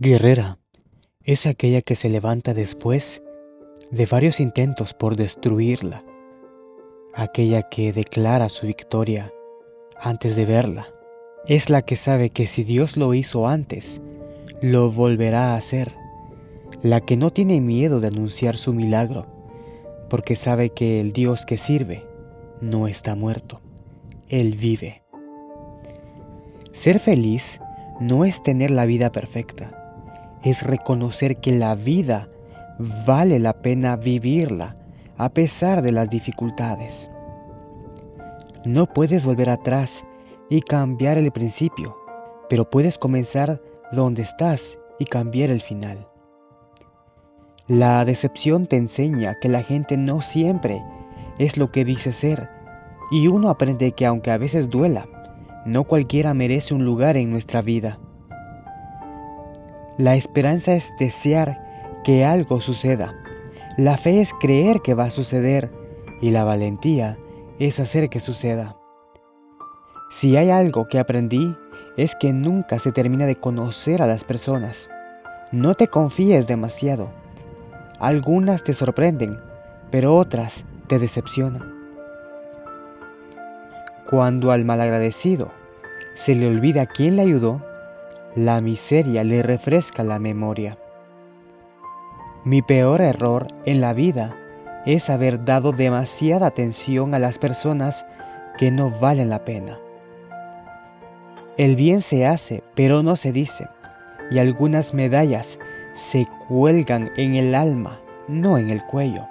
Guerrera es aquella que se levanta después de varios intentos por destruirla, aquella que declara su victoria antes de verla. Es la que sabe que si Dios lo hizo antes, lo volverá a hacer, la que no tiene miedo de anunciar su milagro, porque sabe que el Dios que sirve no está muerto, Él vive. Ser feliz no es tener la vida perfecta, es reconocer que la vida vale la pena vivirla a pesar de las dificultades. No puedes volver atrás y cambiar el principio, pero puedes comenzar donde estás y cambiar el final. La decepción te enseña que la gente no siempre es lo que dice ser, y uno aprende que aunque a veces duela, no cualquiera merece un lugar en nuestra vida. La esperanza es desear que algo suceda. La fe es creer que va a suceder y la valentía es hacer que suceda. Si hay algo que aprendí es que nunca se termina de conocer a las personas. No te confíes demasiado. Algunas te sorprenden, pero otras te decepcionan. Cuando al malagradecido se le olvida quién le ayudó, la miseria le refresca la memoria. Mi peor error en la vida es haber dado demasiada atención a las personas que no valen la pena. El bien se hace, pero no se dice, y algunas medallas se cuelgan en el alma, no en el cuello.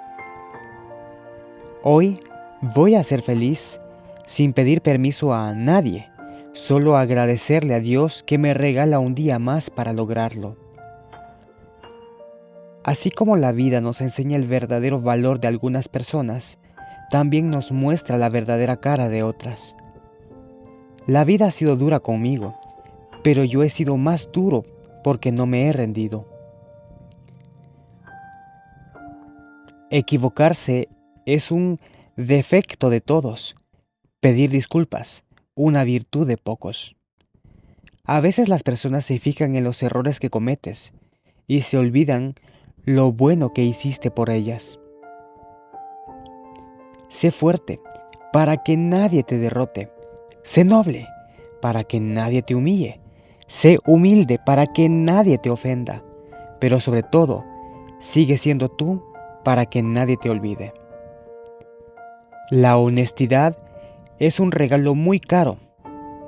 Hoy voy a ser feliz sin pedir permiso a nadie Solo agradecerle a Dios que me regala un día más para lograrlo. Así como la vida nos enseña el verdadero valor de algunas personas, también nos muestra la verdadera cara de otras. La vida ha sido dura conmigo, pero yo he sido más duro porque no me he rendido. Equivocarse es un defecto de todos. Pedir disculpas una virtud de pocos. A veces las personas se fijan en los errores que cometes y se olvidan lo bueno que hiciste por ellas. Sé fuerte para que nadie te derrote. Sé noble para que nadie te humille. Sé humilde para que nadie te ofenda. Pero sobre todo, sigue siendo tú para que nadie te olvide. La honestidad es un regalo muy caro.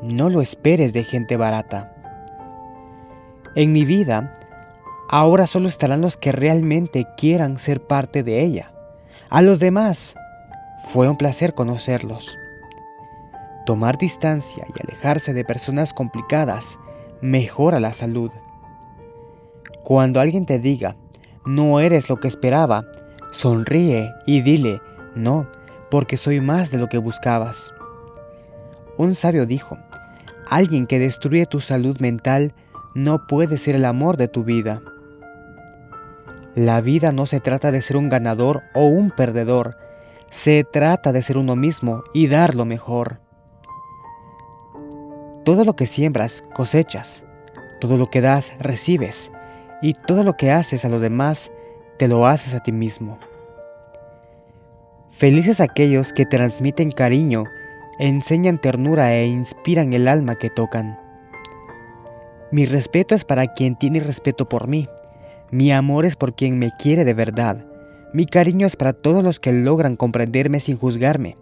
No lo esperes de gente barata. En mi vida, ahora solo estarán los que realmente quieran ser parte de ella. A los demás, fue un placer conocerlos. Tomar distancia y alejarse de personas complicadas mejora la salud. Cuando alguien te diga, no eres lo que esperaba, sonríe y dile, no, porque soy más de lo que buscabas. Un sabio dijo, alguien que destruye tu salud mental no puede ser el amor de tu vida. La vida no se trata de ser un ganador o un perdedor, se trata de ser uno mismo y dar lo mejor. Todo lo que siembras, cosechas, todo lo que das, recibes, y todo lo que haces a los demás, te lo haces a ti mismo. Felices aquellos que transmiten cariño enseñan ternura e inspiran el alma que tocan. Mi respeto es para quien tiene respeto por mí. Mi amor es por quien me quiere de verdad. Mi cariño es para todos los que logran comprenderme sin juzgarme.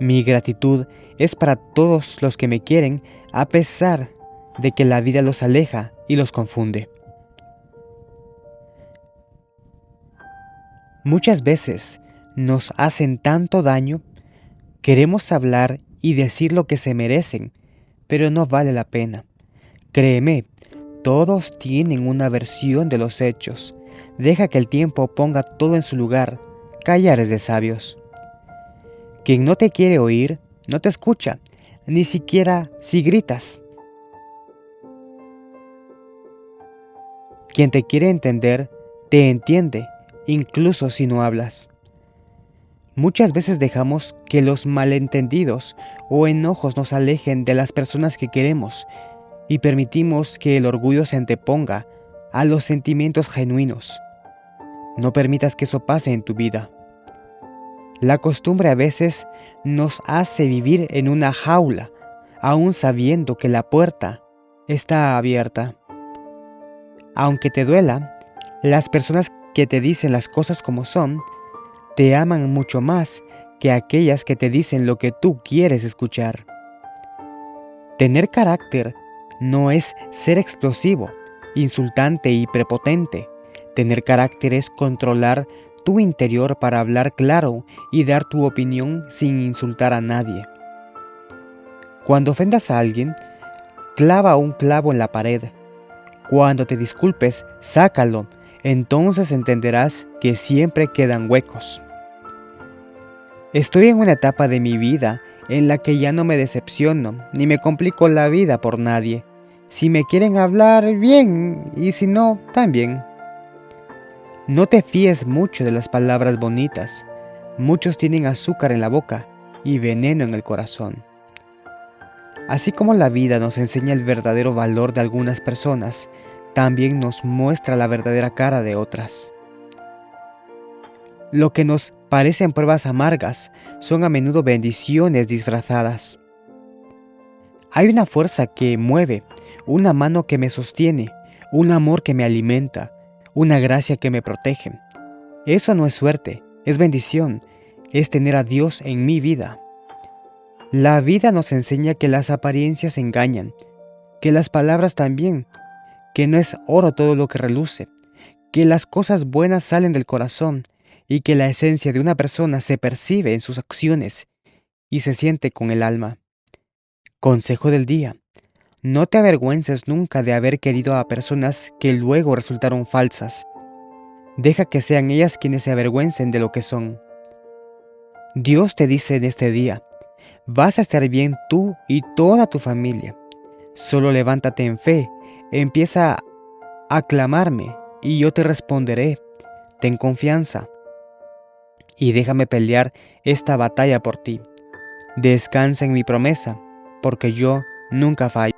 Mi gratitud es para todos los que me quieren a pesar de que la vida los aleja y los confunde. Muchas veces nos hacen tanto daño, queremos hablar y decir lo que se merecen, pero no vale la pena. Créeme, todos tienen una versión de los hechos. Deja que el tiempo ponga todo en su lugar. Callar es de sabios. Quien no te quiere oír, no te escucha, ni siquiera si gritas. Quien te quiere entender, te entiende incluso si no hablas. Muchas veces dejamos que los malentendidos o enojos nos alejen de las personas que queremos y permitimos que el orgullo se anteponga a los sentimientos genuinos. No permitas que eso pase en tu vida. La costumbre a veces nos hace vivir en una jaula, aún sabiendo que la puerta está abierta. Aunque te duela, las personas que te dicen las cosas como son te aman mucho más que aquellas que te dicen lo que tú quieres escuchar. Tener carácter no es ser explosivo, insultante y prepotente. Tener carácter es controlar tu interior para hablar claro y dar tu opinión sin insultar a nadie. Cuando ofendas a alguien, clava un clavo en la pared. Cuando te disculpes, sácalo, entonces entenderás que siempre quedan huecos. Estoy en una etapa de mi vida en la que ya no me decepciono ni me complico la vida por nadie. Si me quieren hablar, bien, y si no, también. No te fíes mucho de las palabras bonitas. Muchos tienen azúcar en la boca y veneno en el corazón. Así como la vida nos enseña el verdadero valor de algunas personas, también nos muestra la verdadera cara de otras. Lo que nos parecen pruebas amargas son a menudo bendiciones disfrazadas. Hay una fuerza que mueve, una mano que me sostiene, un amor que me alimenta, una gracia que me protege. Eso no es suerte, es bendición, es tener a Dios en mi vida. La vida nos enseña que las apariencias engañan, que las palabras también, que no es oro todo lo que reluce, que las cosas buenas salen del corazón, y que la esencia de una persona se percibe en sus acciones y se siente con el alma. Consejo del día. No te avergüences nunca de haber querido a personas que luego resultaron falsas. Deja que sean ellas quienes se avergüencen de lo que son. Dios te dice en este día, vas a estar bien tú y toda tu familia. Solo levántate en fe, empieza a clamarme y yo te responderé. Ten confianza y déjame pelear esta batalla por ti. Descansa en mi promesa, porque yo nunca fallo.